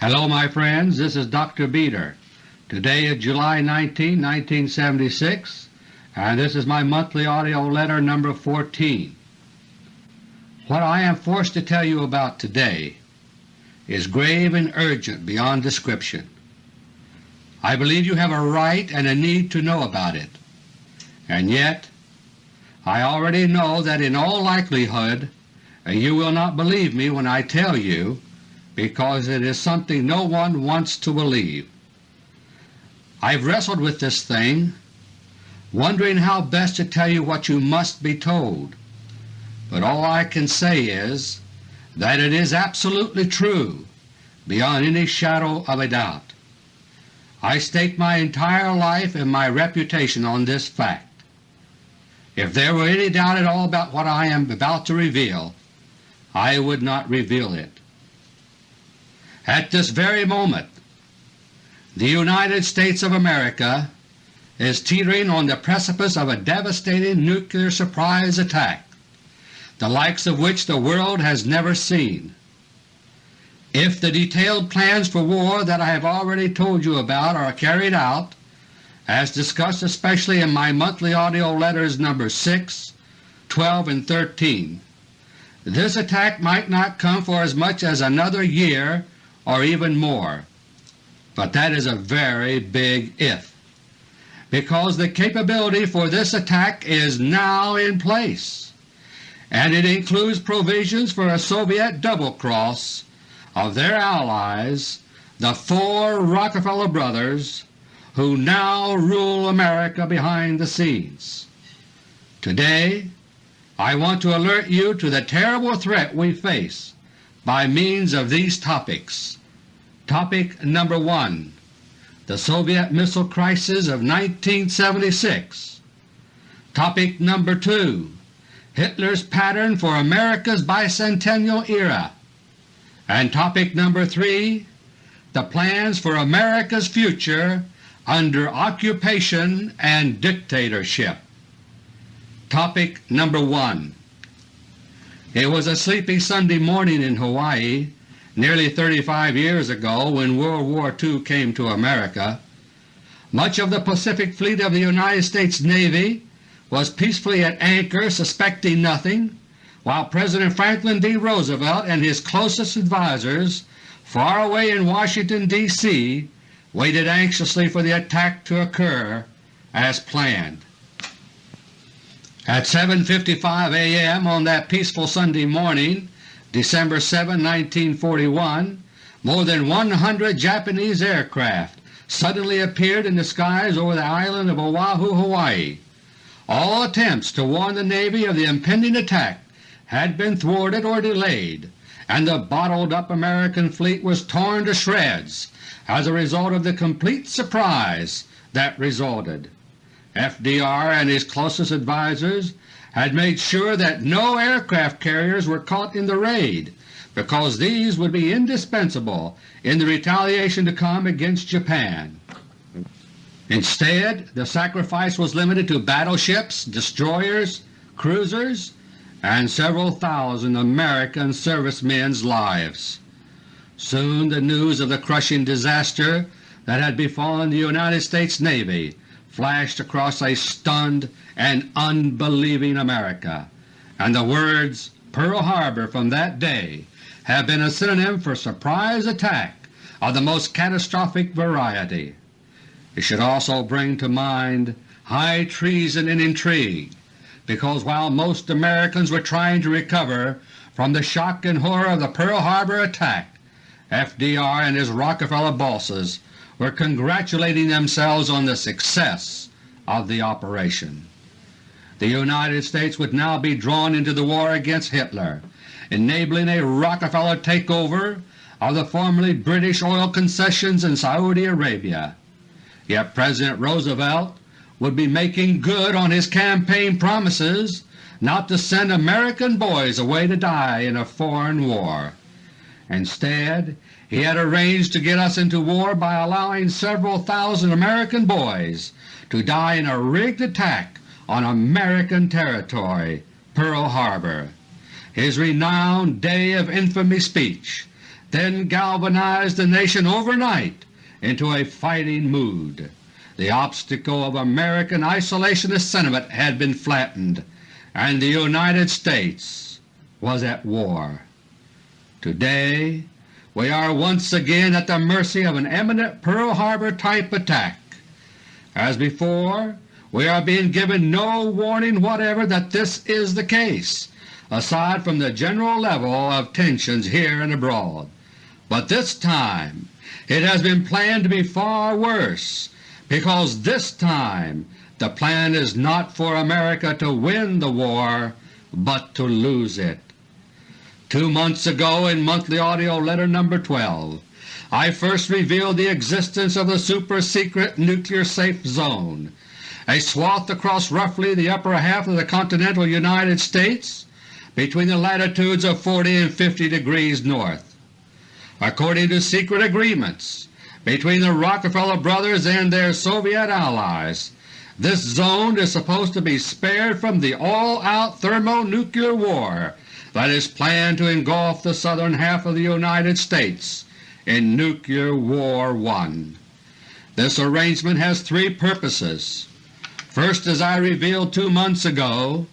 Hello my friends, this is Dr. Beter. Today is July 19, 1976, and this is my monthly AUDIO LETTER No. 14. What I am forced to tell you about today is grave and urgent beyond description. I believe you have a right and a need to know about it, and yet I already know that in all likelihood you will not believe me when I tell you because it is something no one wants to believe. I've wrestled with this thing, wondering how best to tell you what you must be told, but all I can say is that it is absolutely true beyond any shadow of a doubt. I stake my entire life and my reputation on this fact. If there were any doubt at all about what I am about to reveal, I would not reveal it. At this very moment the United States of America is teetering on the precipice of a devastating nuclear surprise attack, the likes of which the world has never seen. If the detailed plans for war that I have already told you about are carried out, as discussed especially in my monthly AUDIO letters No. 6, 12, and 13, this attack might not come for as much as another year or even more. But that is a very big if, because the capability for this attack is now in place, and it includes provisions for a Soviet double-cross of their allies, the four Rockefeller brothers, who now rule America behind the scenes. Today I want to alert you to the terrible threat we face by means of these topics. Topic number 1 The Soviet Missile Crisis of 1976 Topic number 2 Hitler's Pattern for America's Bicentennial Era and Topic number 3 The Plans for America's Future under Occupation and Dictatorship. Topic number 1 It was a sleepy Sunday morning in Hawaii nearly 35 years ago when World War II came to America, much of the Pacific Fleet of the United States Navy was peacefully at anchor suspecting nothing, while President Franklin D. Roosevelt and his closest advisers far away in Washington, D.C. waited anxiously for the attack to occur as planned. At 7.55 a.m. on that peaceful Sunday morning December 7, 1941, more than 100 Japanese aircraft suddenly appeared in the skies over the island of Oahu, Hawaii. All attempts to warn the Navy of the impending attack had been thwarted or delayed, and the bottled-up American fleet was torn to shreds as a result of the complete surprise that resulted. FDR and his closest advisers had made sure that no aircraft carriers were caught in the raid because these would be indispensable in the retaliation to come against Japan. Instead, the sacrifice was limited to battleships, destroyers, cruisers, and several thousand American servicemen's lives. Soon the news of the crushing disaster that had befallen the United States Navy flashed across a stunned and unbelieving America, and the words Pearl Harbor from that day have been a synonym for surprise attack of the most catastrophic variety. It should also bring to mind high treason and intrigue, because while most Americans were trying to recover from the shock and horror of the Pearl Harbor attack, FDR and his Rockefeller bosses were congratulating themselves on the success of the operation. The United States would now be drawn into the war against Hitler, enabling a Rockefeller takeover of the formerly British oil concessions in Saudi Arabia. Yet President Roosevelt would be making good on his campaign promises not to send American boys away to die in a foreign war. Instead, he had arranged to get us into war by allowing several thousand American boys to die in a rigged attack on American territory, Pearl Harbor. His renowned Day of Infamy speech then galvanized the nation overnight into a fighting mood. The obstacle of American isolationist sentiment had been flattened, and the United States was at war. Today we are once again at the mercy of an imminent Pearl Harbor type attack. As before, we are being given no warning whatever that this is the case, aside from the general level of tensions here and abroad. But this time it has been planned to be far worse because this time the plan is not for America to win the war, but to lose it. Two months ago in Monthly Audio Letter No. 12 I first revealed the existence of the super-secret nuclear safe zone, a swath across roughly the upper half of the continental United States between the latitudes of 40 and 50 degrees north. According to secret agreements between the Rockefeller brothers and their Soviet allies, this zone is supposed to be spared from the all-out thermonuclear war that is planned to engulf the southern half of the United States in Nuclear War I. This arrangement has three purposes. First, as I revealed two months ago,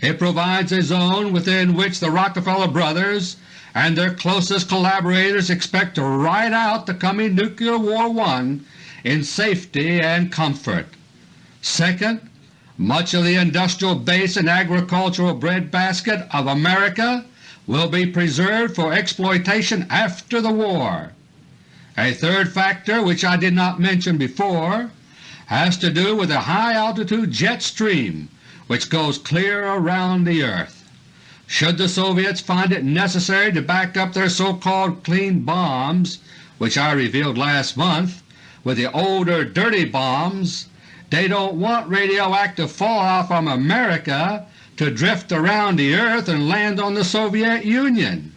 it provides a zone within which the Rockefeller brothers and their closest collaborators expect to ride out the coming Nuclear War I in safety and comfort. Second, much of the industrial base and agricultural breadbasket of America will be preserved for exploitation after the war. A third factor which I did not mention before has to do with a high-altitude jet stream which goes clear around the earth. Should the Soviets find it necessary to back up their so-called clean bombs, which I revealed last month, with the older dirty bombs they don't want radioactive fallout from America to drift around the earth and land on the Soviet Union.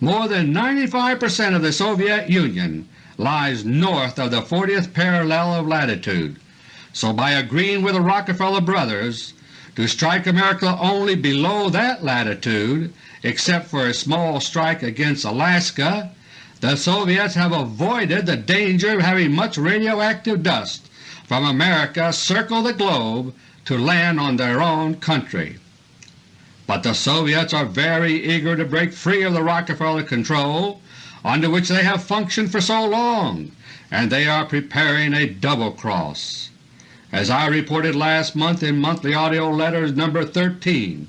More than 95 percent of the Soviet Union lies north of the 40th parallel of latitude, so by agreeing with the Rockefeller brothers to strike America only below that latitude, except for a small strike against Alaska, the Soviets have avoided the danger of having much radioactive dust from America circle the globe to land on their own country. But the Soviets are very eager to break free of the Rockefeller control under which they have functioned for so long, and they are preparing a double cross. As I reported last month in Monthly Audio Letters No. 13,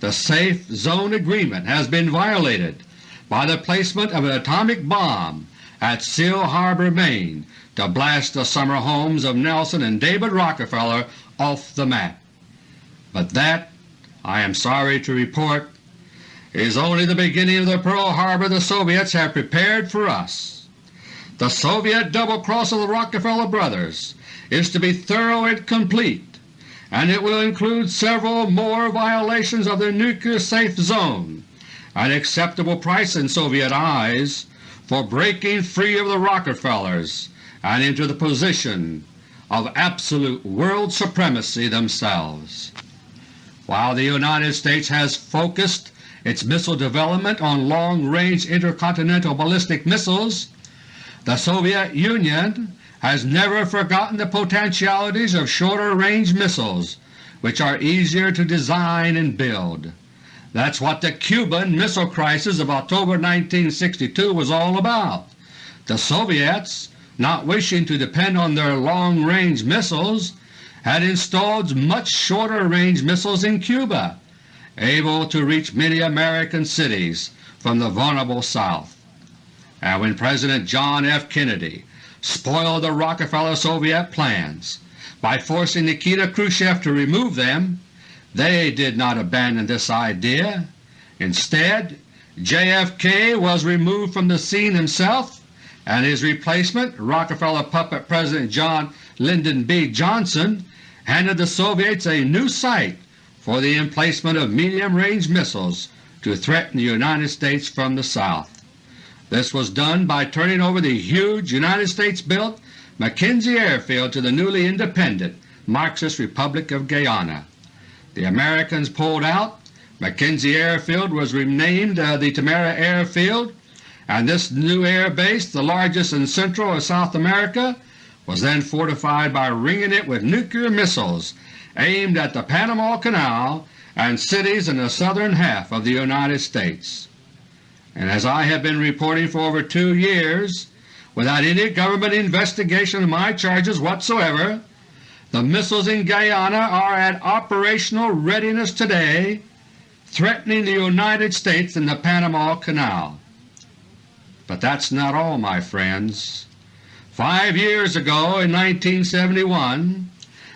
the Safe Zone Agreement has been violated by the placement of an atomic bomb at Seal Harbor, Maine to blast the summer homes of Nelson and David Rockefeller off the map. But that, I am sorry to report, is only the beginning of the Pearl Harbor the Soviets have prepared for us. The Soviet double-cross of the Rockefeller brothers is to be thorough and complete, and it will include several more violations of the nuclear safe zone, an acceptable price in Soviet eyes for breaking free of the Rockefellers and into the position of absolute world supremacy themselves. While the United States has focused its missile development on long-range intercontinental ballistic missiles, the Soviet Union has never forgotten the potentialities of shorter-range missiles which are easier to design and build. That's what the Cuban Missile Crisis of October 1962 was all about. The Soviets not wishing to depend on their long-range missiles, had installed much shorter-range missiles in Cuba, able to reach many American cities from the vulnerable South. And when President John F. Kennedy spoiled the Rockefeller Soviet plans by forcing Nikita Khrushchev to remove them, they did not abandon this idea. Instead, JFK was removed from the scene himself and his replacement, Rockefeller puppet President John Lyndon B. Johnson, handed the Soviets a new site for the emplacement of medium-range missiles to threaten the United States from the south. This was done by turning over the huge United States-built McKenzie Airfield to the newly independent Marxist Republic of Guyana. The Americans pulled out, McKenzie Airfield was renamed uh, the Timehri Airfield, and this new air base, the largest in Central or South America, was then fortified by ringing it with nuclear missiles aimed at the Panama Canal and cities in the southern half of the United States. And as I have been reporting for over two years, without any government investigation of my charges whatsoever, the missiles in Guyana are at operational readiness today, threatening the United States and the Panama Canal. But that's not all, my friends. Five years ago, in 1971,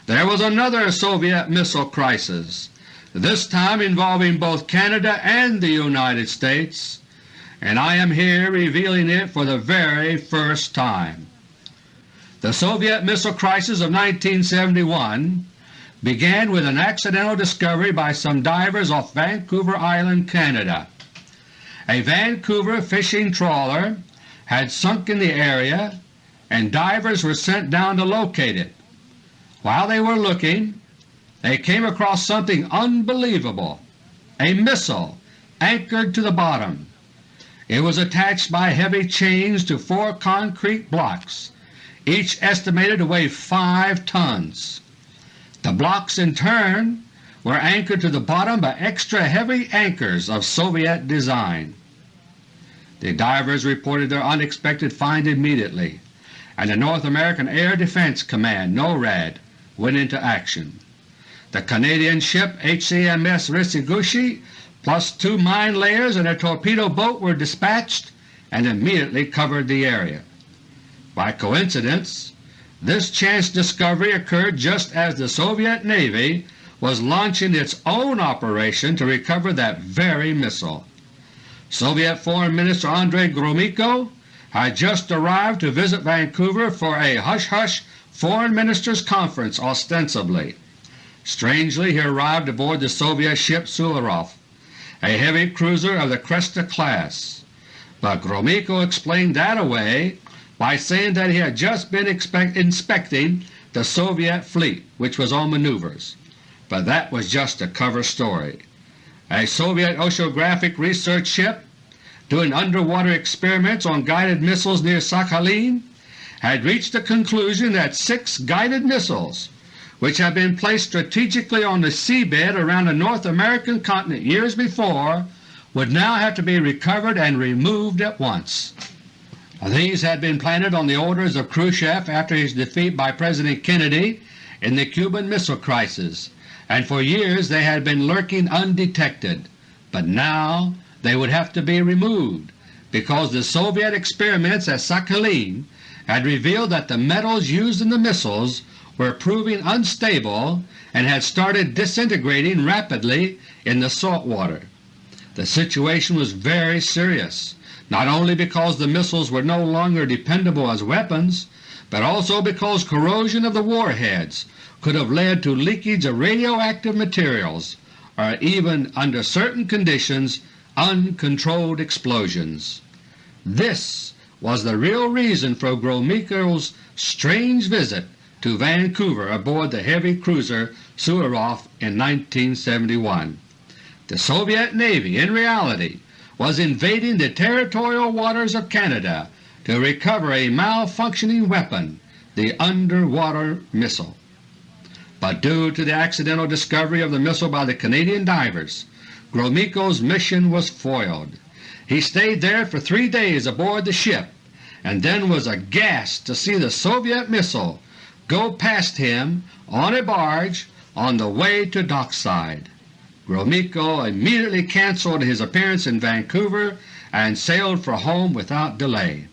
there was another Soviet missile crisis, this time involving both Canada and the United States, and I am here revealing it for the very first time. The Soviet missile crisis of 1971 began with an accidental discovery by some divers off Vancouver Island, Canada. A Vancouver fishing trawler had sunk in the area and divers were sent down to locate it. While they were looking, they came across something unbelievable, a missile anchored to the bottom. It was attached by heavy chains to four concrete blocks, each estimated to weigh 5 tons. The blocks in turn were anchored to the bottom by extra heavy anchors of Soviet design. The divers reported their unexpected find immediately, and the North American Air Defense Command NORAD went into action. The Canadian ship HCMS Restigouche plus two mine layers and a torpedo boat were dispatched and immediately covered the area. By coincidence, this chance discovery occurred just as the Soviet Navy was launching its own operation to recover that very missile. Soviet Foreign Minister Andrei Gromyko had just arrived to visit Vancouver for a hush-hush Foreign Ministers' Conference ostensibly. Strangely he arrived aboard the Soviet ship Suvorov a heavy cruiser of the Kresta class, but Gromyko explained that away by saying that he had just been inspecting the Soviet fleet which was on maneuvers, but that was just a cover story. A Soviet oceanographic research ship doing underwater experiments on guided missiles near Sakhalin had reached the conclusion that six guided missiles which had been placed strategically on the seabed around the North American continent years before, would now have to be recovered and removed at once. These had been planted on the orders of Khrushchev after his defeat by President Kennedy in the Cuban Missile Crisis, and for years they had been lurking undetected, but now they would have to be removed because the Soviet experiments at Sakhalin had revealed that the metals used in the missiles were proving unstable and had started disintegrating rapidly in the salt water. The situation was very serious, not only because the missiles were no longer dependable as weapons, but also because corrosion of the warheads could have led to leakage of radioactive materials or even, under certain conditions, uncontrolled explosions. This was the real reason for Gromyko's strange visit to Vancouver aboard the heavy cruiser Suvorov in 1971. The Soviet Navy, in reality, was invading the territorial waters of Canada to recover a malfunctioning weapon, the underwater missile. But due to the accidental discovery of the missile by the Canadian divers, Gromyko's mission was foiled. He stayed there for three days aboard the ship and then was aghast to see the Soviet missile go past him on a barge on the way to dockside. Gromyko immediately cancelled his appearance in Vancouver and sailed for home without delay.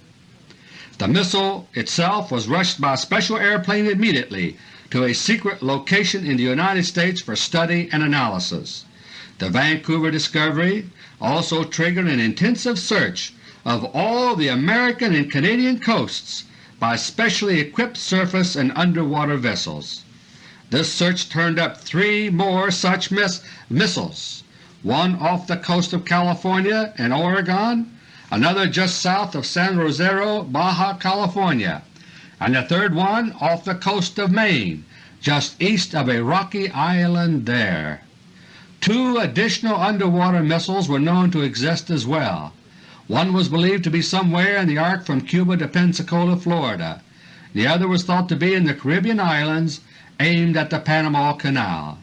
The missile itself was rushed by special airplane immediately to a secret location in the United States for study and analysis. The Vancouver discovery also triggered an intensive search of all the American and Canadian coasts by specially equipped surface and underwater vessels. This search turned up three more such miss missiles, one off the coast of California and Oregon, another just south of San Rosario, Baja California, and the third one off the coast of Maine, just east of a rocky island there. Two additional underwater missiles were known to exist as well, One was believed to be somewhere in the arc from Cuba to Pensacola, Florida. The other was thought to be in the Caribbean islands aimed at the Panama Canal.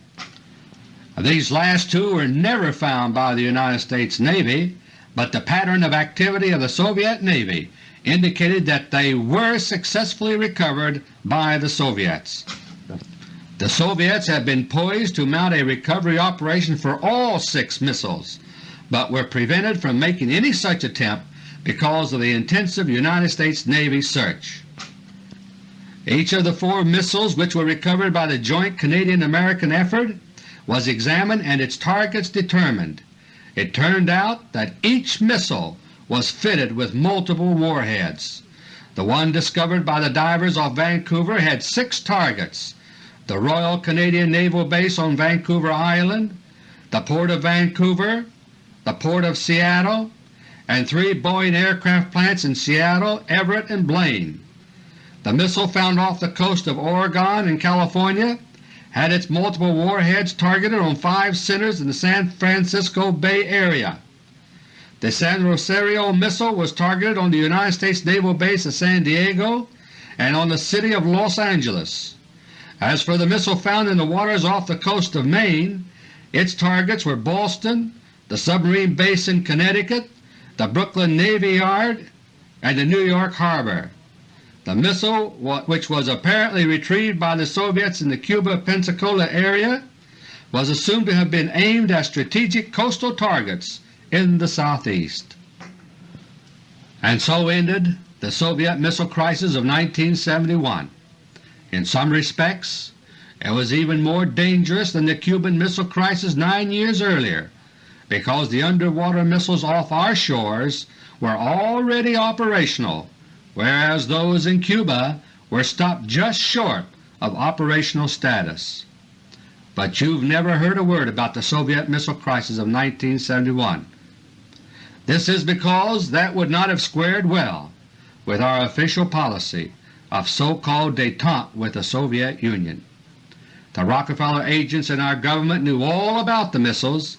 These last two were never found by the United States Navy, but the pattern of activity of the Soviet Navy indicated that they were successfully recovered by the Soviets. The Soviets had been poised to mount a recovery operation for all six missiles, but were prevented from making any such attempt because of the intensive United States Navy search. Each of the four missiles which were recovered by the joint Canadian-American effort was examined and its targets determined. It turned out that each missile was fitted with multiple warheads. The one discovered by the divers off Vancouver had six targets, the Royal Canadian Naval Base on Vancouver Island, the Port of Vancouver, the Port of Seattle, and three Boeing aircraft plants in Seattle, Everett, and Blaine. The missile found off the coast of Oregon and California had its multiple warheads targeted on five centers in the San Francisco Bay Area. The San Rosario missile was targeted on the United States Naval Base at San Diego and on the city of Los Angeles. As for the missile found in the waters off the coast of Maine, its targets were Boston, the submarine base in Connecticut, the Brooklyn Navy Yard, and the New York Harbor. The missile, which was apparently retrieved by the Soviets in the Cuba-Pensacola area, was assumed to have been aimed at strategic coastal targets in the southeast. And so ended the Soviet missile crisis of 1971. In some respects it was even more dangerous than the Cuban Missile Crisis nine years earlier because the underwater missiles off our shores were already operational whereas those in Cuba were stopped just short of operational status. But you've never heard a word about the Soviet missile crisis of 1971. This is because that would not have squared well with our official policy of so-called détente with the Soviet Union. The Rockefeller agents in our government knew all about the missiles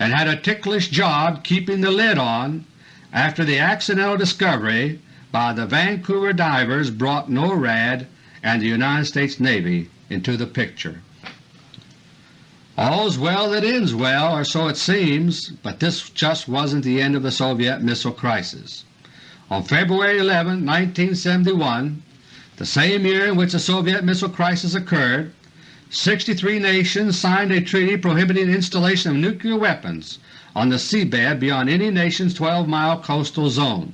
and had a ticklish job keeping the lid on after the accidental discovery by the Vancouver divers brought NORAD and the United States Navy into the picture. All's well that ends well, or so it seems, but this just wasn't the end of the Soviet missile crisis. On February 11, 1971, the same year in which the Soviet missile crisis occurred, 63 nations signed a treaty prohibiting installation of nuclear weapons on the seabed beyond any nation's 12-mile coastal zone.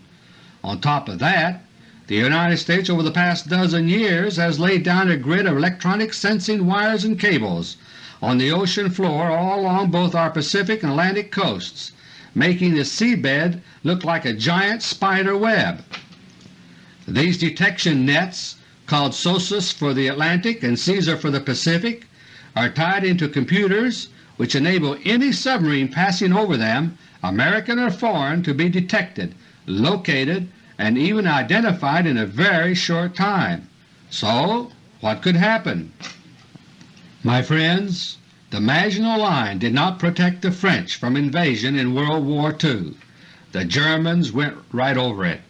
On top of that, the United States over the past dozen years has laid down a grid of electronic sensing wires and cables on the ocean floor all along both our Pacific and Atlantic coasts, making the seabed look like a giant spider web. These detection nets, called SOSUS for the Atlantic and CAESAR for the Pacific, are tied into computers which enable any submarine passing over them, American or foreign, to be detected located, and even identified in a very short time. So what could happen? My friends, the Maginot Line did not protect the French from invasion in World War II. The Germans went right over it.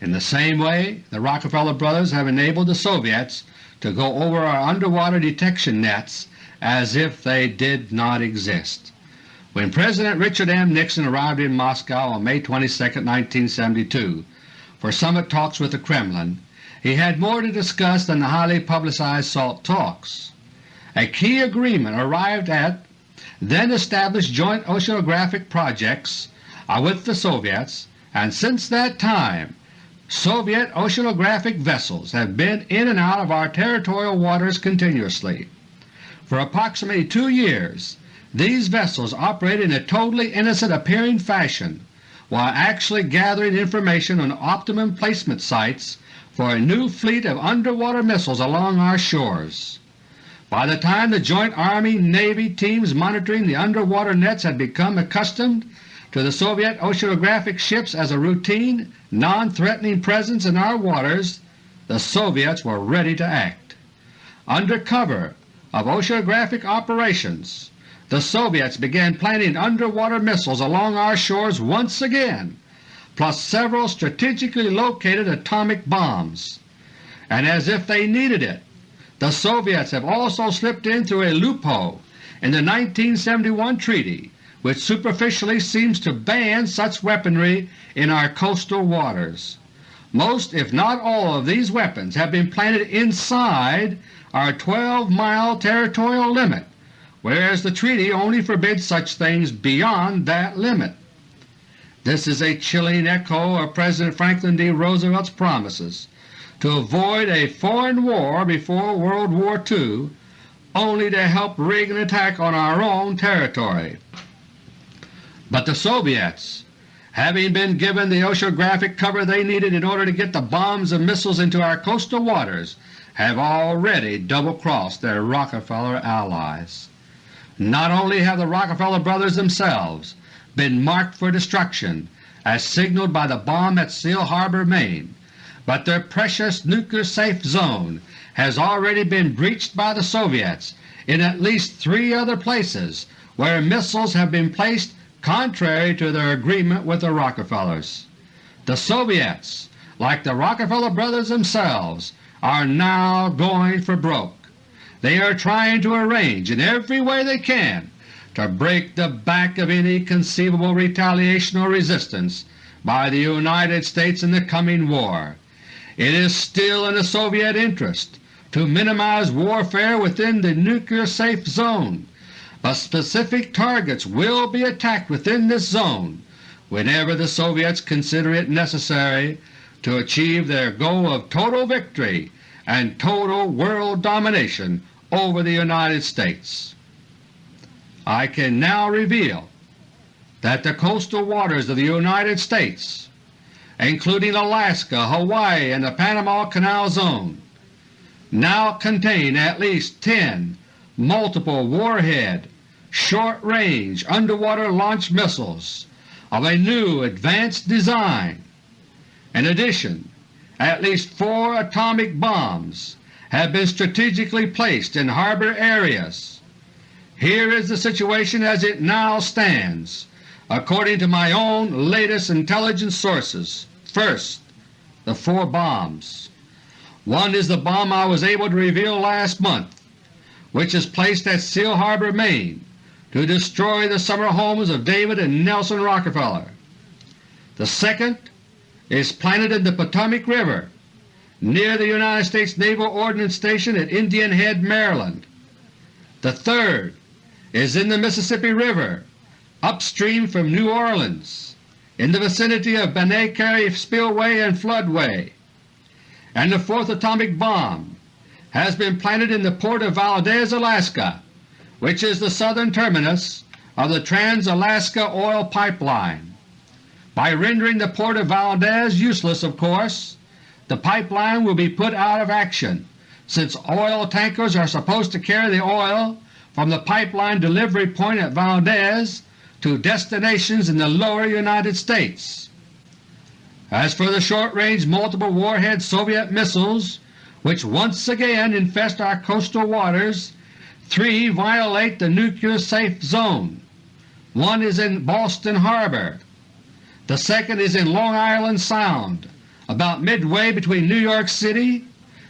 In the same way the Rockefeller brothers have enabled the Soviets to go over our underwater detection nets as if they did not exist. When President Richard M. Nixon arrived in Moscow on May 22, 1972 for summit talks with the Kremlin, he had more to discuss than the highly publicized SALT talks. A key agreement arrived at then established joint oceanographic projects uh, with the Soviets, and since that time Soviet oceanographic vessels have been in and out of our territorial waters continuously. For approximately two years these vessels operated in a totally innocent appearing fashion while actually gathering information on optimum placement sites for a new fleet of underwater missiles along our shores. By the time the joint Army-Navy teams monitoring the underwater nets had become accustomed to the Soviet oceanographic ships as a routine, non-threatening presence in our waters, the Soviets were ready to act. Under cover of oceanographic operations, the Soviets began planting underwater missiles along our shores once again, plus several strategically located atomic bombs. And as if they needed it, the Soviets have also slipped in through a loophole in the 1971 treaty which superficially seems to ban such weaponry in our coastal waters. Most if not all of these weapons have been planted inside our 12-mile territorial limit, whereas the treaty only forbids such things beyond that limit. This is a chilling echo of President Franklin D. Roosevelt's promises to avoid a foreign war before World War II only to help rig an attack on our own territory. But the Soviets, having been given the oceanographic cover they needed in order to get the bombs and missiles into our coastal waters, have already double-crossed their Rockefeller allies. Not only have the Rockefeller brothers themselves been marked for destruction as signaled by the bomb at Seal Harbor, Maine, but their precious nuclear safe zone has already been breached by the Soviets in at least three other places where missiles have been placed contrary to their agreement with the Rockefellers. The Soviets, like the Rockefeller brothers themselves, are now going for broke. They are trying to arrange in every way they can to break the back of any conceivable retaliation or resistance by the United States in the coming war. It is still in the Soviet interest to minimize warfare within the nuclear safe zone but specific targets will be attacked within this zone whenever the Soviets consider it necessary to achieve their goal of total victory and total world domination over the United States. I can now reveal that the coastal waters of the United States, including Alaska, Hawaii, and the Panama Canal Zone, now contain at least 10 multiple warhead short-range underwater launch missiles of a new advanced design. In addition, at least four atomic bombs have been strategically placed in harbor areas. Here is the situation as it now stands according to my own latest intelligence sources. First, the four bombs. One is the bomb I was able to reveal last month, which is placed at Seal Harbor, Maine, to destroy the summer homes of David and Nelson Rockefeller. The second is planted in the Potomac River near the United States Naval Ordnance Station at Indian Head, Maryland. The third is in the Mississippi River upstream from New Orleans in the vicinity of Bonnet Carré Spillway and Floodway. And the fourth atomic bomb has been planted in the port of Valdez, Alaska which is the southern terminus of the Trans-Alaska Oil Pipeline. By rendering the port of Valdez useless, of course, the pipeline will be put out of action, since oil tankers are supposed to carry the oil from the pipeline delivery point at Valdez to destinations in the lower United States. As for the short-range multiple warhead Soviet missiles which once again infest our coastal waters, Three violate the nuclear safe zone. One is in Boston Harbor. The second is in Long Island Sound, about midway between New York City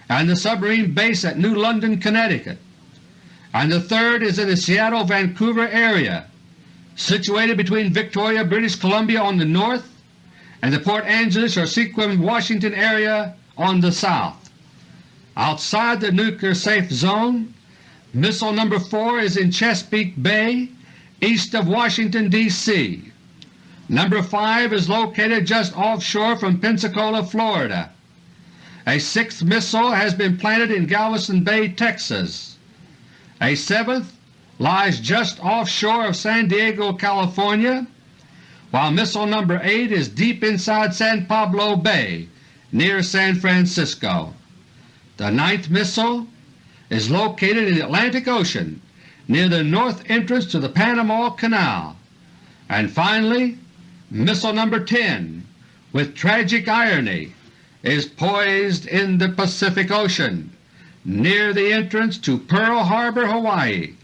and the submarine base at New London, Connecticut. And the third is in the Seattle-Vancouver area, situated between Victoria, British Columbia on the north and the Port Angeles or Sequim, Washington area on the south. Outside the nuclear safe zone Missile No. 4 is in Chesapeake Bay east of Washington, D.C. No. 5 is located just offshore from Pensacola, Florida. A sixth missile has been planted in Galveston Bay, Texas. A seventh lies just offshore of San Diego, California, while Missile No. 8 is deep inside San Pablo Bay near San Francisco. The ninth missile is located in the Atlantic Ocean near the north entrance to the Panama Canal. And finally, Missile No. 10, with tragic irony, is poised in the Pacific Ocean near the entrance to Pearl Harbor, Hawaii.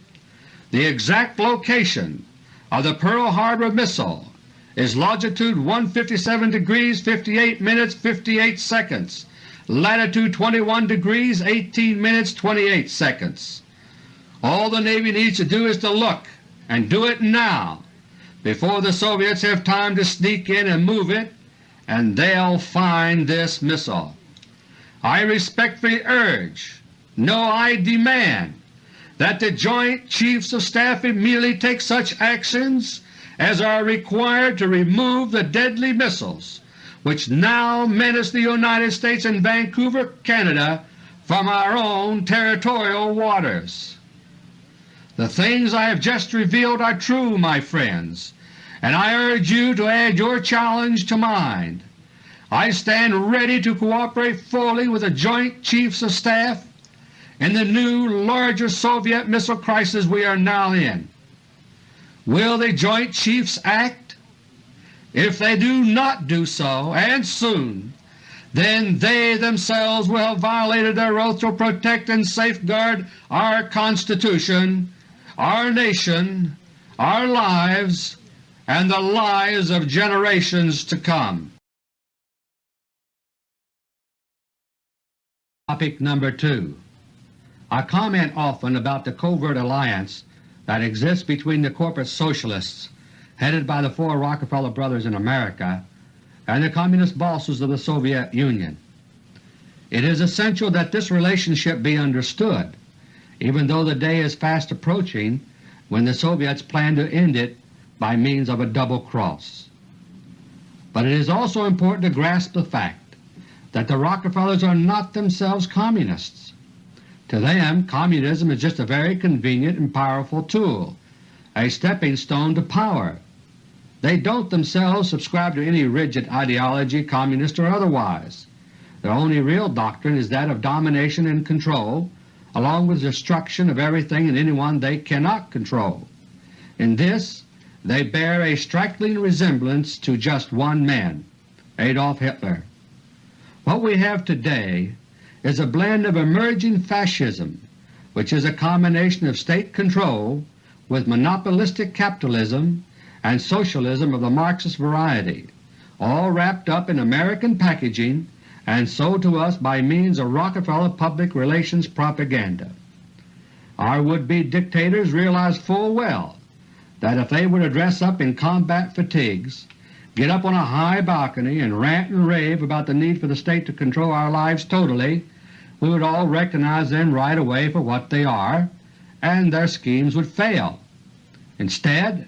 The exact location of the Pearl Harbor missile is longitude 157 degrees 58 minutes 58 seconds, latitude 21 degrees 18 minutes 28 seconds. All the Navy needs to do is to look, and do it now, before the Soviets have time to sneak in and move it, and they'll find this missile. I respectfully urge, no I demand, that the Joint Chiefs of Staff immediately take such actions as are required to remove the deadly missiles which now menace the United States and Vancouver, Canada from our own territorial waters. The things I have just revealed are true, my friends, and I urge you to add your challenge to mine. I stand ready to cooperate fully with the Joint Chiefs of Staff in the new, larger Soviet missile crisis we are now in. Will the Joint Chiefs act? If they do not do so, and soon, then they themselves will have violated their oath to protect and safeguard our Constitution, our nation, our lives, and the lives of generations to come. Topic number 2 I comment often about the covert alliance that exists between the corporate socialists headed by the four Rockefeller brothers in America and the Communist bosses of the Soviet Union. It is essential that this relationship be understood, even though the day is fast approaching when the Soviets plan to end it by means of a double cross. But it is also important to grasp the fact that the Rockefellers are not themselves Communists. To them Communism is just a very convenient and powerful tool, a stepping stone to power. They don't themselves subscribe to any rigid ideology, Communist or otherwise. Their only real doctrine is that of domination and control, along with destruction of everything and anyone they cannot control. In this they bear a striking resemblance to just one man, Adolf Hitler. What we have today is a blend of emerging Fascism, which is a combination of state control with monopolistic capitalism and socialism of the Marxist variety, all wrapped up in American packaging and sold to us by means of Rockefeller public relations propaganda. Our would-be dictators realize full well that if they were to dress up in combat fatigues, get up on a high balcony and rant and rave about the need for the State to control our lives totally, we would all recognize them right away for what they are, and their schemes would fail. Instead,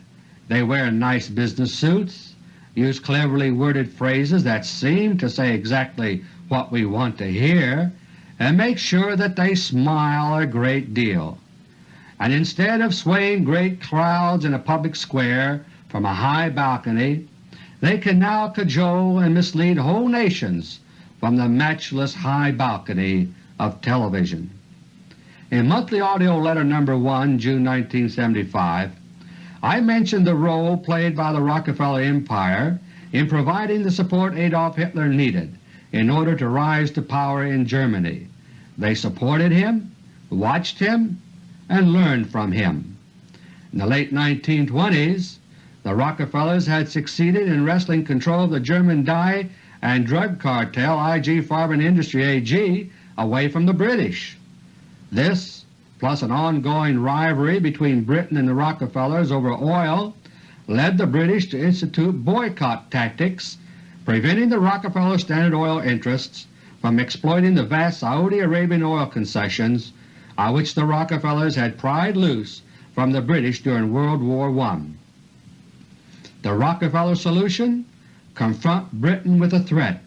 they wear nice business suits, use cleverly worded phrases that seem to say exactly what we want to hear, and make sure that they smile a great deal. And instead of swaying great crowds in a public square from a high balcony, they can now cajole and mislead whole nations from the matchless high balcony of television. In Monthly Audio Letter No. 1, June 1975, I mentioned the role played by the Rockefeller Empire in providing the support Adolf Hitler needed in order to rise to power in Germany. They supported him, watched him, and learned from him. In the late 1920s the Rockefellers had succeeded in wresting control of the German dye and drug cartel IG Farben Industry AG away from the British. This, plus an ongoing rivalry between Britain and the Rockefellers over oil, led the British to institute boycott tactics preventing the Rockefeller Standard Oil interests from exploiting the vast Saudi Arabian oil concessions on which the Rockefellers had pried loose from the British during World War I. The Rockefeller solution? Confront Britain with a threat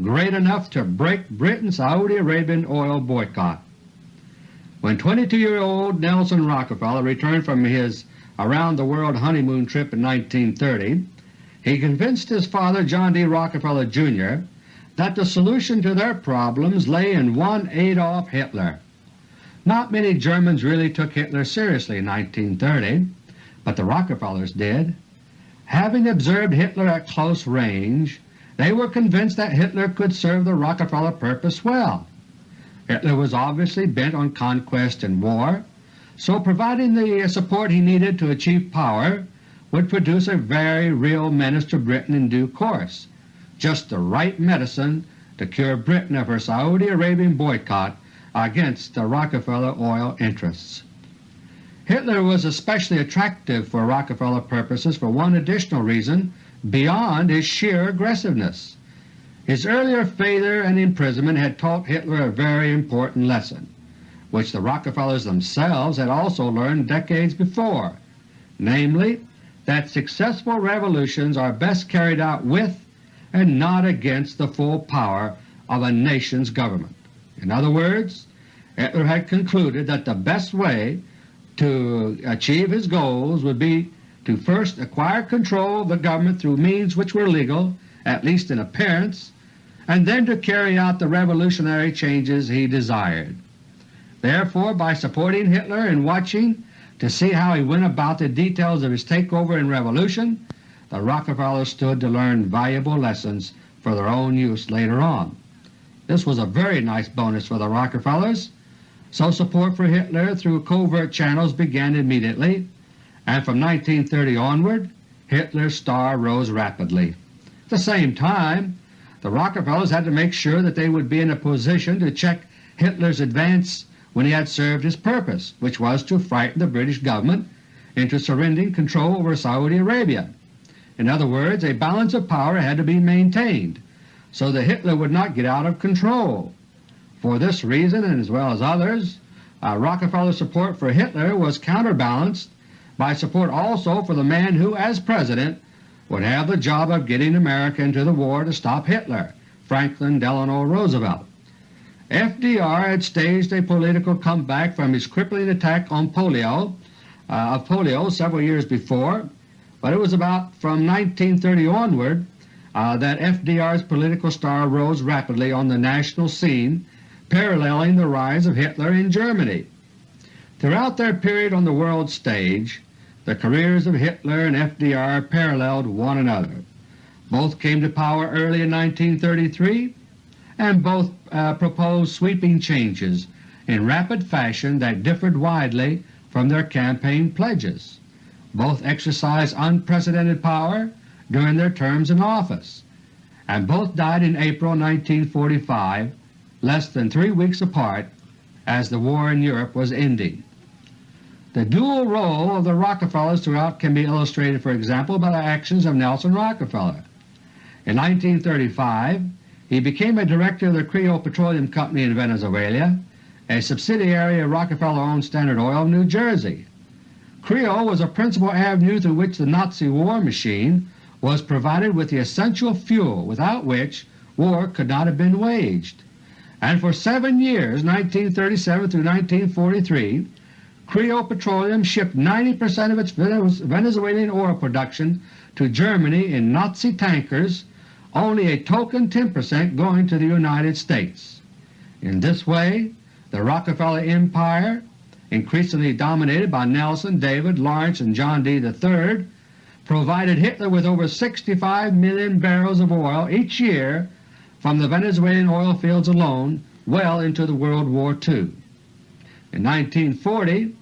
great enough to break Britain's Saudi Arabian oil boycott. When 22-year-old Nelson Rockefeller returned from his around-the-world honeymoon trip in 1930, he convinced his father John D. Rockefeller, Jr. that the solution to their problems lay in one Adolf Hitler. Not many Germans really took Hitler seriously in 1930, but the Rockefellers did. Having observed Hitler at close range, they were convinced that Hitler could serve the Rockefeller purpose well. Hitler was obviously bent on conquest and war, so providing the support he needed to achieve power would produce a very real menace to Britain in due course, just the right medicine to cure Britain of her Saudi Arabian boycott against the Rockefeller oil interests. Hitler was especially attractive for Rockefeller purposes for one additional reason beyond his sheer aggressiveness. His earlier failure and imprisonment had taught Hitler a very important lesson, which the Rockefellers themselves had also learned decades before, namely that successful revolutions are best carried out with and not against the full power of a nation's government. In other words, Hitler had concluded that the best way to achieve his goals would be to first acquire control of the government through means which were legal, at least in appearance, and then to carry out the revolutionary changes he desired. Therefore, by supporting Hitler and watching to see how he went about the details of his takeover and revolution, the Rockefellers stood to learn valuable lessons for their own use later on. This was a very nice bonus for the Rockefellers, so support for Hitler through covert channels began immediately, and from 1930 onward Hitler's star rose rapidly. At the same time, the Rockefellers had to make sure that they would be in a position to check Hitler's advance when he had served his purpose, which was to frighten the British government into surrendering control over Saudi Arabia. In other words, a balance of power had to be maintained so that Hitler would not get out of control. For this reason, and as well as others, uh, Rockefeller's support for Hitler was counterbalanced by support also for the man who, as President, would have the job of getting America into the war to stop Hitler, Franklin Delano Roosevelt. FDR had staged a political comeback from his crippling attack on polio uh, of polio several years before, but it was about from 1930 onward uh, that FDR's political star rose rapidly on the national scene paralleling the rise of Hitler in Germany. Throughout their period on the world stage, the careers of Hitler and FDR paralleled one another. Both came to power early in 1933 and both uh, proposed sweeping changes in rapid fashion that differed widely from their campaign pledges. Both exercised unprecedented power during their terms in office, and both died in April 1945 less than three weeks apart as the war in Europe was ending. The dual role of the Rockefellers throughout can be illustrated, for example, by the actions of Nelson Rockefeller. In 1935 he became a director of the Creole Petroleum Company in Venezuela, a subsidiary of Rockefeller-owned Standard Oil of New Jersey. Creole was a principal avenue through which the Nazi war machine was provided with the essential fuel without which war could not have been waged and for seven years 1937 through 1943 Creole Petroleum shipped 90 percent of its Venezuelan oil production to Germany in Nazi tankers, only a token 10 percent going to the United States. In this way the Rockefeller Empire, increasingly dominated by Nelson, David, Lawrence, and John D. III, provided Hitler with over 65 million barrels of oil each year from the Venezuelan oil fields alone well into the World War II. In 1940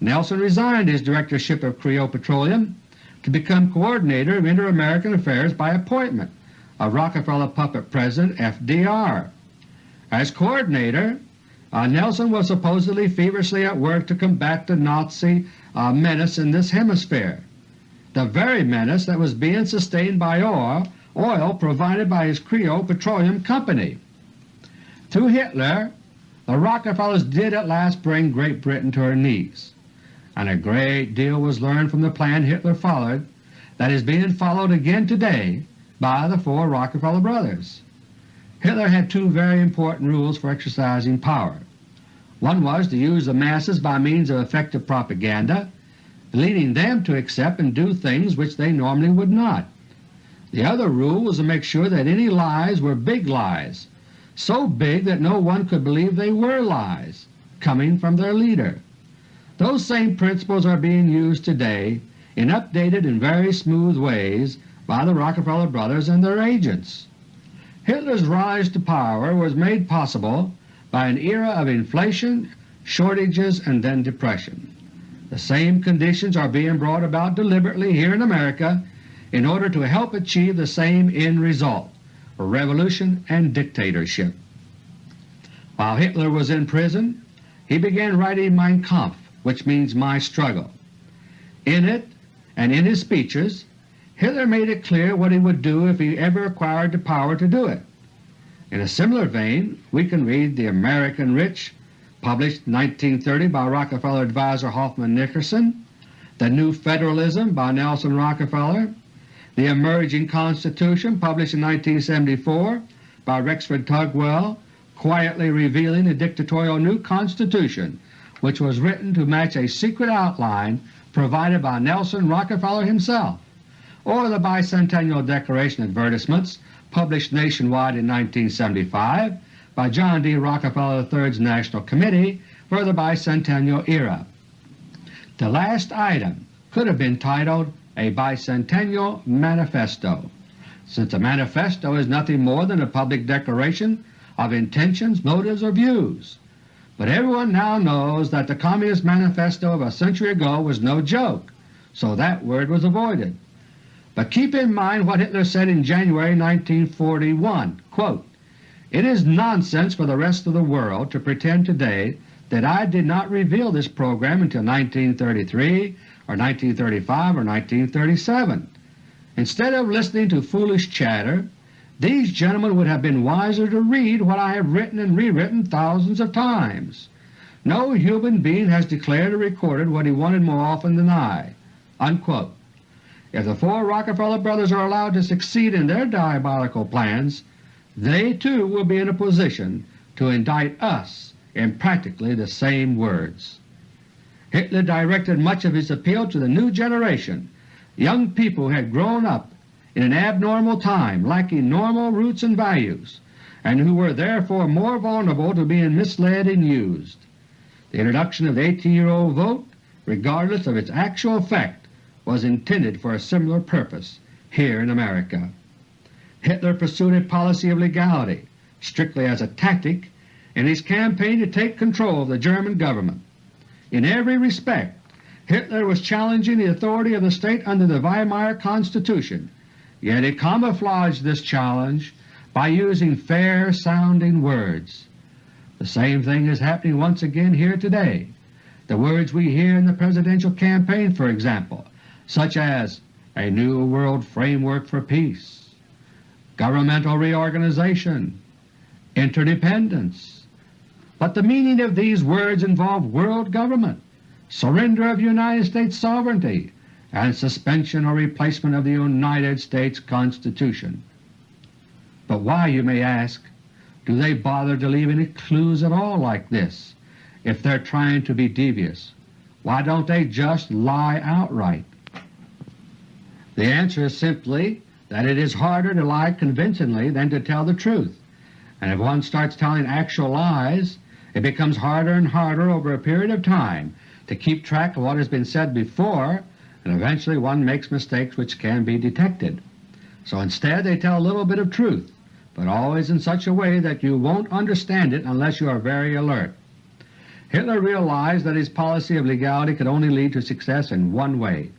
Nelson resigned his directorship of Creole Petroleum to become Coordinator of Inter-American Affairs by appointment of Rockefeller puppet President FDR. As Coordinator, uh, Nelson was supposedly feverishly at work to combat the Nazi uh, menace in this hemisphere, the very menace that was being sustained by oil oil provided by his Creole Petroleum Company. Through Hitler, the Rockefellers did at last bring Great Britain to her knees, and a great deal was learned from the plan Hitler followed that is being followed again today by the four Rockefeller brothers. Hitler had two very important rules for exercising power. One was to use the masses by means of effective propaganda, leading them to accept and do things which they normally would not. The other rule was to make sure that any lies were big lies, so big that no one could believe they were lies, coming from their leader. Those same principles are being used today in updated and very smooth ways by the Rockefeller brothers and their agents. Hitler's rise to power was made possible by an era of inflation, shortages, and then depression. The same conditions are being brought about deliberately here in America in order to help achieve the same end result revolution and dictatorship. While Hitler was in prison, he began writing Mein Kampf, which means My Struggle. In it and in his speeches, Hitler made it clear what he would do if he ever acquired the power to do it. In a similar vein we can read The American Rich, published 1930 by Rockefeller advisor Hoffman Nickerson, The New Federalism by Nelson Rockefeller, the Emerging Constitution, published in 1974 by Rexford Tugwell, quietly revealing a dictatorial new Constitution which was written to match a secret outline provided by Nelson Rockefeller himself, or the Bicentennial Declaration advertisements published nationwide in 1975 by John D. Rockefeller III's National Committee for the Bicentennial Era. The last item could have been titled a Bicentennial Manifesto, since a manifesto is nothing more than a public declaration of intentions, motives, or views. But everyone now knows that the Communist Manifesto of a century ago was no joke, so that word was avoided. But keep in mind what Hitler said in January 1941, quote, It is nonsense for the rest of the world to pretend today that I did not reveal this program until 1933 or 1935 or 1937. Instead of listening to foolish chatter, these gentlemen would have been wiser to read what I have written and rewritten thousands of times. No human being has declared or recorded what he wanted more often than I." Unquote. If the four Rockefeller brothers are allowed to succeed in their diabolical plans, they too will be in a position to indict us in practically the same words. Hitler directed much of his appeal to the new generation, young people who had grown up in an abnormal time lacking normal roots and values, and who were therefore more vulnerable to being misled and used. The introduction of the 18-year-old vote, regardless of its actual effect, was intended for a similar purpose here in America. Hitler pursued a policy of legality strictly as a tactic in his campaign to take control of the German government. In every respect Hitler was challenging the authority of the state under the Weimar Constitution, yet he camouflaged this challenge by using fair-sounding words. The same thing is happening once again here today. The words we hear in the Presidential campaign, for example, such as a new world framework for peace, governmental reorganization, interdependence, but the meaning of these words involve world government, surrender of United States sovereignty, and suspension or replacement of the United States Constitution. But why, you may ask, do they bother to leave any clues at all like this if they're trying to be devious? Why don't they just lie outright? The answer is simply that it is harder to lie convincingly than to tell the truth, and if one starts telling actual lies it becomes harder and harder over a period of time to keep track of what has been said before, and eventually one makes mistakes which can be detected. So instead they tell a little bit of truth, but always in such a way that you won't understand it unless you are very alert. Hitler realized that his policy of legality could only lead to success in one way.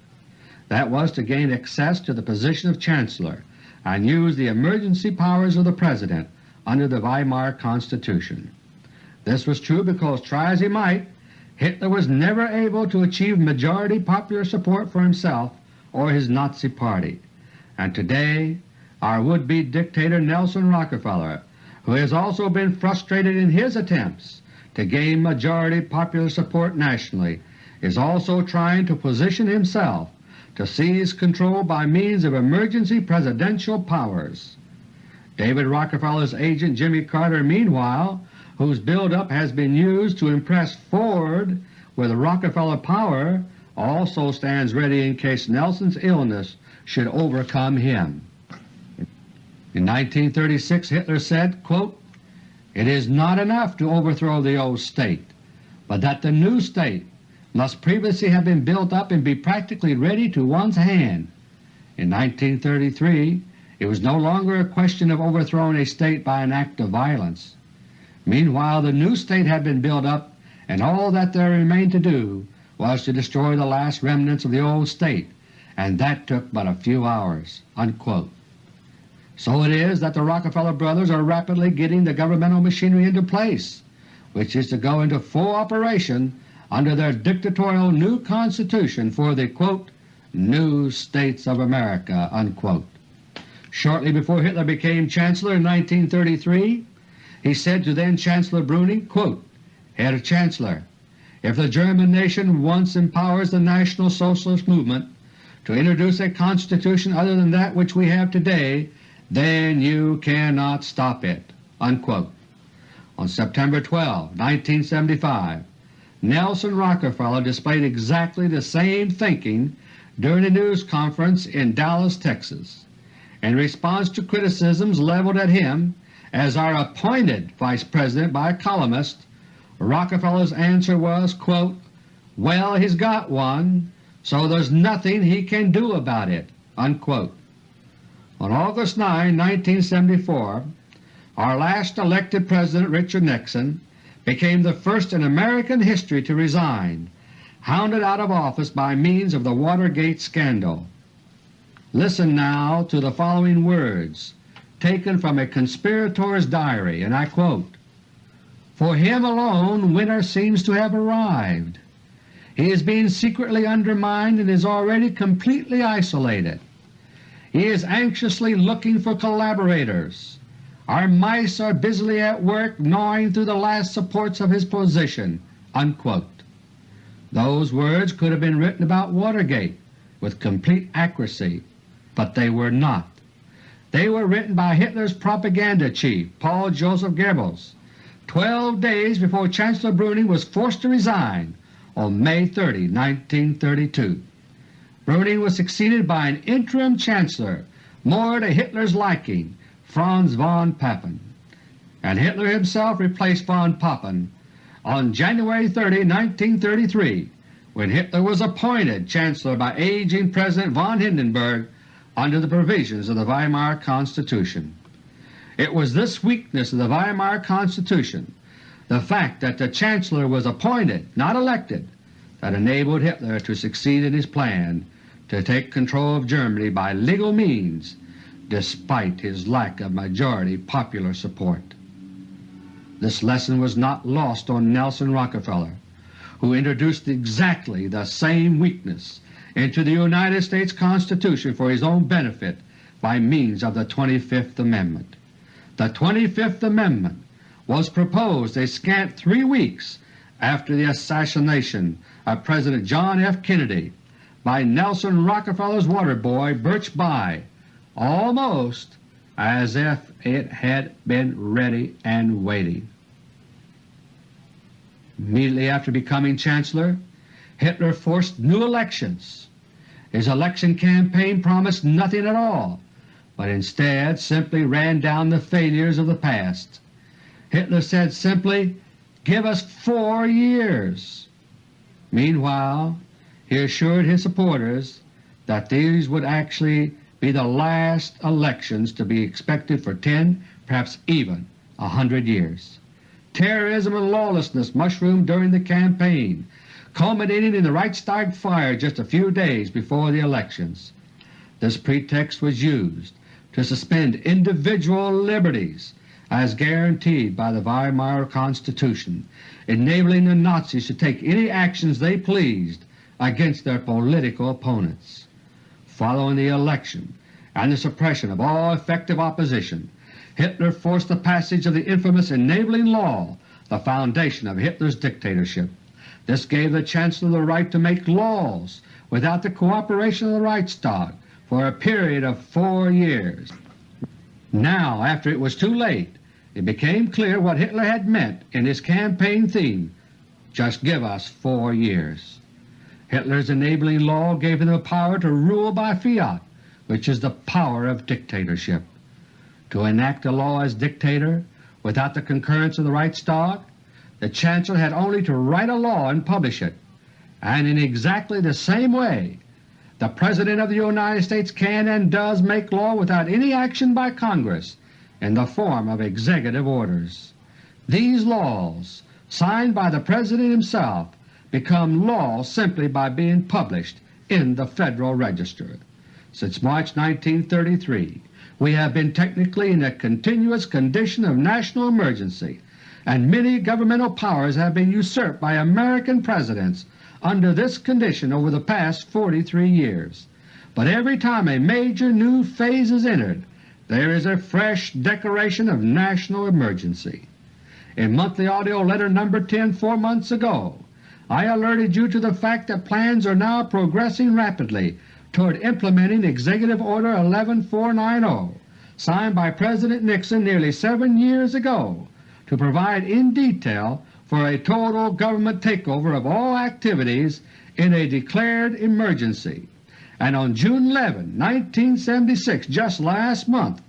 That was to gain access to the position of Chancellor and use the emergency powers of the President under the Weimar Constitution. This was true because, try as he might, Hitler was never able to achieve majority popular support for himself or his Nazi Party. And today our would-be dictator Nelson Rockefeller, who has also been frustrated in his attempts to gain majority popular support nationally, is also trying to position himself to seize control by means of emergency presidential powers. David Rockefeller's agent Jimmy Carter meanwhile whose buildup has been used to impress Ford with Rockefeller power, also stands ready in case Nelson's illness should overcome him. In 1936 Hitler said, quote, It is not enough to overthrow the old state, but that the new state must previously have been built up and be practically ready to one's hand. In 1933 it was no longer a question of overthrowing a state by an act of violence. Meanwhile the new state had been built up and all that there remained to do was to destroy the last remnants of the old state, and that took but a few hours." So it is that the Rockefeller brothers are rapidly getting the governmental machinery into place, which is to go into full operation under their dictatorial new Constitution for the "new States of America." Shortly before Hitler became Chancellor in 1933, he said to then Chancellor Brüning, quote, Herr Chancellor, if the German nation once empowers the National Socialist movement to introduce a constitution other than that which we have today, then you cannot stop it." Unquote. On September 12, 1975, Nelson Rockefeller displayed exactly the same thinking during a news conference in Dallas, Texas. In response to criticisms leveled at him as our appointed Vice President by a columnist, Rockefeller's answer was, quote, "Well, he's got one, so there's nothing he can do about it." Unquote. On August 9, 1974, our last elected President, Richard Nixon, became the first in American history to resign, hounded out of office by means of the Watergate scandal. Listen now to the following words taken from a conspirator's diary, and I quote, For him alone winter seems to have arrived. He is being secretly undermined and is already completely isolated. He is anxiously looking for collaborators. Our mice are busily at work gnawing through the last supports of his position." Unquote. Those words could have been written about Watergate with complete accuracy but they were not. They were written by Hitler's propaganda chief, Paul Joseph Goebbels, 12 days before Chancellor Brüning was forced to resign on May 30, 1932. Brüning was succeeded by an interim Chancellor more to Hitler's liking, Franz von Papen, and Hitler himself replaced von Papen on January 30, 1933, when Hitler was appointed Chancellor by aging President von Hindenburg under the provisions of the Weimar Constitution. It was this weakness of the Weimar Constitution, the fact that the Chancellor was appointed, not elected, that enabled Hitler to succeed in his plan to take control of Germany by legal means despite his lack of majority popular support. This lesson was not lost on Nelson Rockefeller, who introduced exactly the same weakness into the United States Constitution for his own benefit by means of the 25th Amendment. The 25th Amendment was proposed a scant three weeks after the assassination of President John F. Kennedy by Nelson Rockefeller's water boy Birch Bayh, almost as if it had been ready and waiting. Immediately after becoming Chancellor, Hitler forced new elections his election campaign promised nothing at all, but instead simply ran down the failures of the past. Hitler said simply, give us four years. Meanwhile he assured his supporters that these would actually be the last elections to be expected for 10, perhaps even a hundred years. Terrorism and lawlessness mushroomed during the campaign, culminating in the Reichstag fire just a few days before the elections. This pretext was used to suspend individual liberties as guaranteed by the Weimar Constitution, enabling the Nazis to take any actions they pleased against their political opponents. Following the election and the suppression of all effective opposition, Hitler forced the passage of the infamous Enabling Law, the foundation of Hitler's dictatorship. This gave the Chancellor the right to make laws without the cooperation of the Reichstag for a period of four years. Now, after it was too late, it became clear what Hitler had meant in his campaign theme, just give us four years. Hitler's enabling law gave him the power to rule by fiat, which is the power of dictatorship. To enact a law as dictator without the concurrence of the Reichstag the Chancellor had only to write a law and publish it, and in exactly the same way the President of the United States can and does make law without any action by Congress in the form of executive orders. These laws, signed by the President himself, become law simply by being published in the Federal Register. Since March 1933 we have been technically in a continuous condition of national emergency, and many governmental powers have been usurped by American Presidents under this condition over the past 43 years. But every time a major new phase is entered, there is a fresh declaration of national emergency. In Monthly AUDIO LETTER No. 10 four months ago, I alerted you to the fact that plans are now progressing rapidly toward implementing Executive Order 11490, signed by President Nixon nearly seven years ago, to provide in detail for a total government takeover of all activities in a declared emergency. And on June 11, 1976, just last month,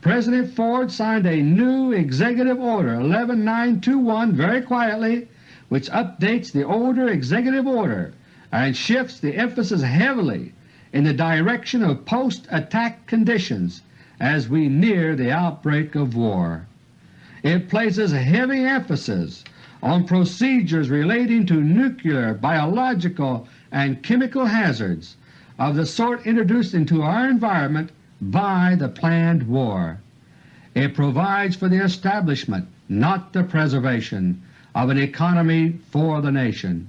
President Ford signed a new Executive Order 11921 very quietly which updates the older Executive Order and shifts the emphasis heavily in the direction of post-attack conditions as we near the outbreak of war. It places heavy emphasis on procedures relating to nuclear, biological, and chemical hazards of the sort introduced into our environment by the planned war. It provides for the establishment, not the preservation, of an economy for the nation.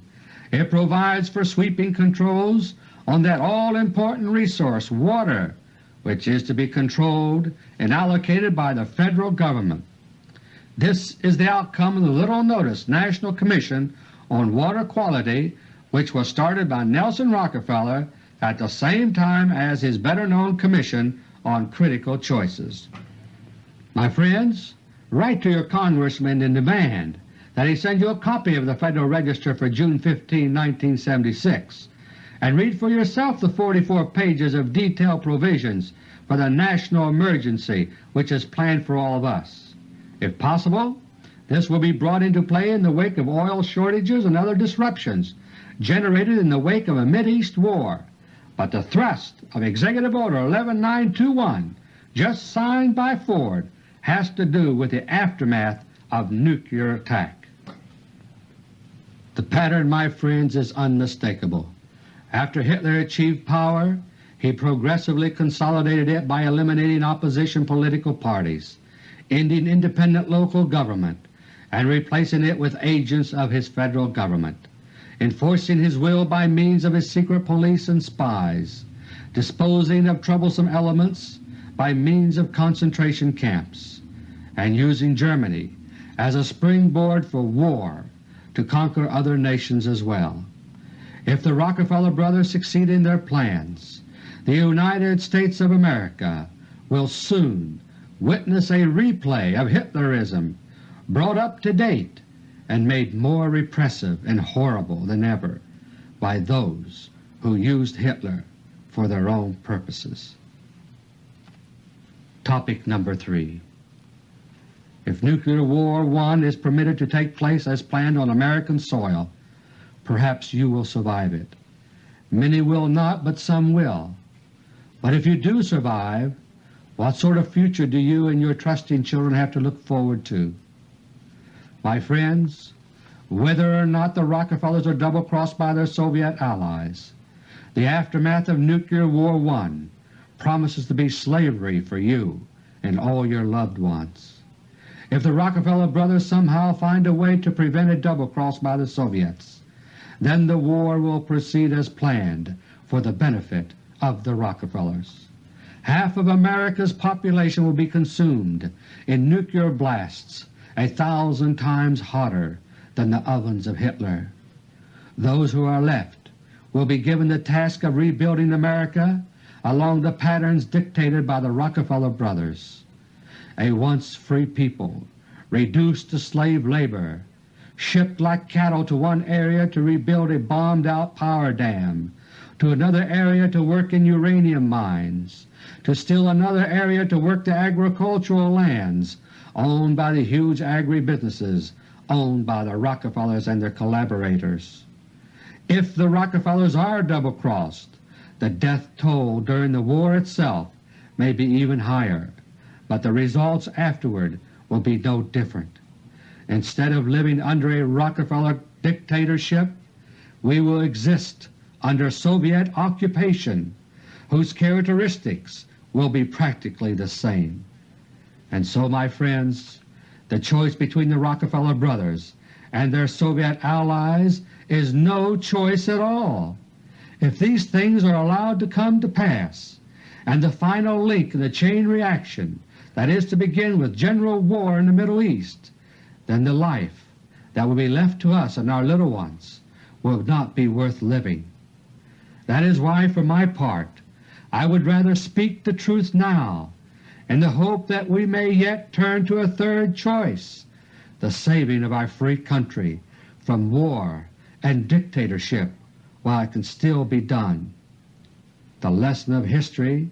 It provides for sweeping controls on that all-important resource, water, which is to be controlled and allocated by the Federal Government. This is the outcome of the little noticed National Commission on Water Quality which was started by Nelson Rockefeller at the same time as his better-known Commission on Critical Choices. My friends, write to your Congressman and demand that he send you a copy of the Federal Register for June 15, 1976, and read for yourself the 44 pages of detailed provisions for the national emergency which is planned for all of us. If possible, this will be brought into play in the wake of oil shortages and other disruptions generated in the wake of a Mideast war, but the thrust of Executive Order 11921 just signed by Ford has to do with the aftermath of nuclear attack. The pattern, my friends, is unmistakable. After Hitler achieved power, he progressively consolidated it by eliminating opposition political parties, ending independent local government, and replacing it with agents of his Federal Government, enforcing his will by means of his secret police and spies, disposing of troublesome elements by means of concentration camps, and using Germany as a springboard for war to conquer other nations as well. If the Rockefeller brothers succeed in their plans, the United States of America will soon witness a replay of Hitlerism brought up to date and made more repressive and horrible than ever by those who used Hitler for their own purposes. Topic number 3 if Nuclear War I is permitted to take place as planned on American soil, perhaps you will survive it. Many will not, but some will. But if you do survive, what sort of future do you and your trusting children have to look forward to? My friends, whether or not the Rockefellers are double-crossed by their Soviet allies, the aftermath of Nuclear War I promises to be slavery for you and all your loved ones. If the Rockefeller brothers somehow find a way to prevent a double-cross by the Soviets, then the war will proceed as planned for the benefit of the Rockefellers. Half of America's population will be consumed in nuclear blasts a thousand times hotter than the ovens of Hitler. Those who are left will be given the task of rebuilding America along the patterns dictated by the Rockefeller brothers a once free people, reduced to slave labor, shipped like cattle to one area to rebuild a bombed-out power dam, to another area to work in uranium mines, to still another area to work the agricultural lands owned by the huge agribusinesses owned by the Rockefellers and their collaborators. If the Rockefellers are double-crossed, the death toll during the war itself may be even higher but the results afterward will be no different. Instead of living under a Rockefeller dictatorship, we will exist under Soviet occupation whose characteristics will be practically the same. And so, my friends, the choice between the Rockefeller brothers and their Soviet allies is no choice at all. If these things are allowed to come to pass, and the final link in the chain reaction that is to begin with general war in the Middle East, then the life that will be left to us and our little ones will not be worth living. That is why for my part I would rather speak the truth now in the hope that we may yet turn to a third choice, the saving of our free country from war and dictatorship while it can still be done. The lesson of history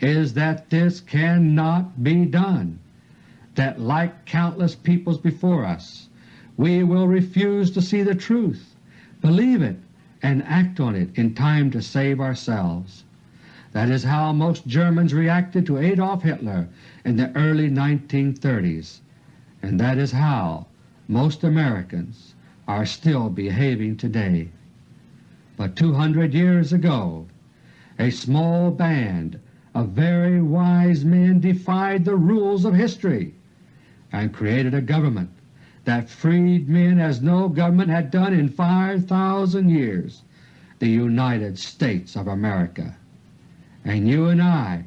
is that this cannot be done, that like countless peoples before us we will refuse to see the truth, believe it, and act on it in time to save ourselves. That is how most Germans reacted to Adolf Hitler in the early 1930s, and that is how most Americans are still behaving today. But 200 years ago a small band of very wise men defied the rules of history and created a government that freed men as no government had done in 5,000 years, the United States of America. And you and I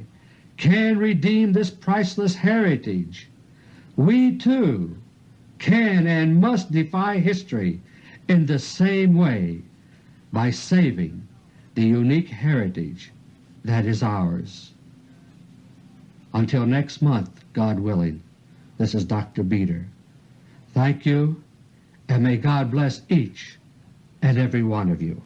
can redeem this priceless heritage. We too can and must defy history in the same way by saving the unique heritage that is ours. Until next month, God willing, this is Dr. Beter. Thank you, and may God bless each and every one of you.